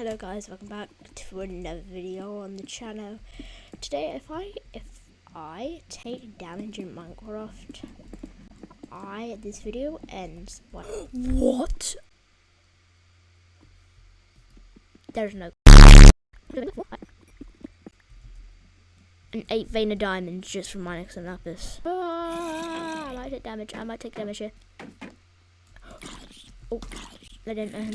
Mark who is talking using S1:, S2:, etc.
S1: Hello guys, welcome back to another video on the channel. Today if I if I take damage in Minecraft, I this video ends what What? There's no an eight vein of diamonds just from Minix and Lapis. Ah, I might take damage, I might take damage here. Oh, I didn't know.